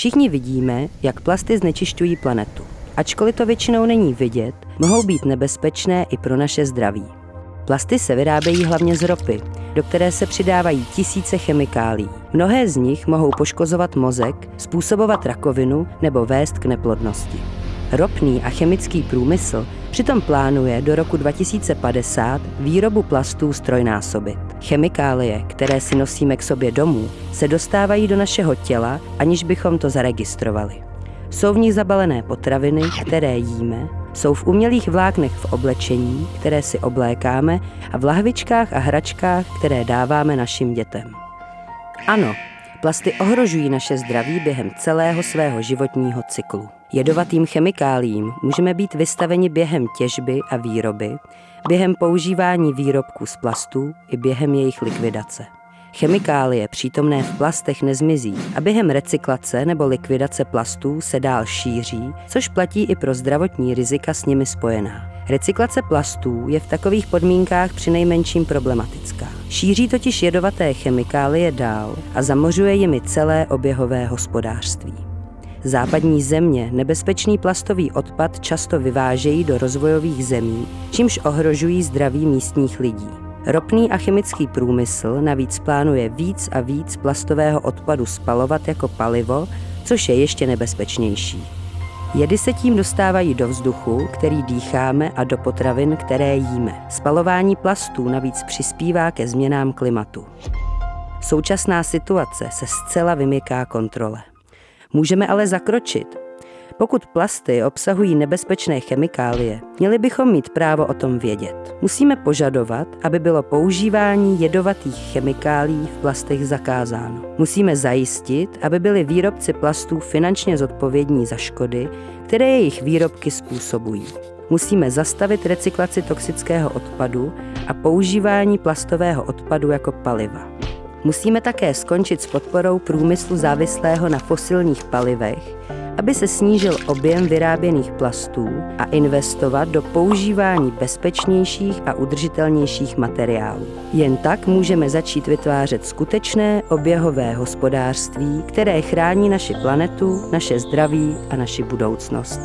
Všichni vidíme, jak plasty znečišťují planetu. Ačkoliv to většinou není vidět, mohou být nebezpečné i pro naše zdraví. Plasty se vyrábějí hlavně z ropy, do které se přidávají tisíce chemikálií. Mnohé z nich mohou poškozovat mozek, způsobovat rakovinu nebo vést k neplodnosti. Ropný a chemický průmysl přitom plánuje do roku 2050 výrobu plastů strojnásobit. Chemikálie, které si nosíme k sobě domů, se dostávají do našeho těla, aniž bychom to zaregistrovali. Jsou v nich zabalené potraviny, které jíme, jsou v umělých vláknech v oblečení, které si oblékáme a v lahvičkách a hračkách, které dáváme našim dětem. Ano, plasty ohrožují naše zdraví během celého svého životního cyklu. Jedovatým chemikáliím můžeme být vystaveni během těžby a výroby, během používání výrobků z plastů i během jejich likvidace. Chemikálie přítomné v plastech nezmizí a během recyklace nebo likvidace plastů se dál šíří, což platí i pro zdravotní rizika s nimi spojená. Recyklace plastů je v takových podmínkách přinejmenším problematická. Šíří totiž jedovaté chemikálie dál a zamořuje jimi celé oběhové hospodářství. Západní země nebezpečný plastový odpad často vyvážejí do rozvojových zemí, čímž ohrožují zdraví místních lidí. Ropný a chemický průmysl navíc plánuje víc a víc plastového odpadu spalovat jako palivo, což je ještě nebezpečnější. Jedy se tím dostávají do vzduchu, který dýcháme a do potravin, které jíme. Spalování plastů navíc přispívá ke změnám klimatu. Současná situace se zcela vymyká kontrole. Můžeme ale zakročit. Pokud plasty obsahují nebezpečné chemikálie, měli bychom mít právo o tom vědět. Musíme požadovat, aby bylo používání jedovatých chemikálií v plastech zakázáno. Musíme zajistit, aby byli výrobci plastů finančně zodpovědní za škody, které jejich výrobky způsobují. Musíme zastavit recyklaci toxického odpadu a používání plastového odpadu jako paliva. Musíme také skončit s podporou průmyslu závislého na fosilních palivech, aby se snížil objem vyráběných plastů a investovat do používání bezpečnějších a udržitelnějších materiálů. Jen tak můžeme začít vytvářet skutečné oběhové hospodářství, které chrání naši planetu, naše zdraví a naši budoucnost.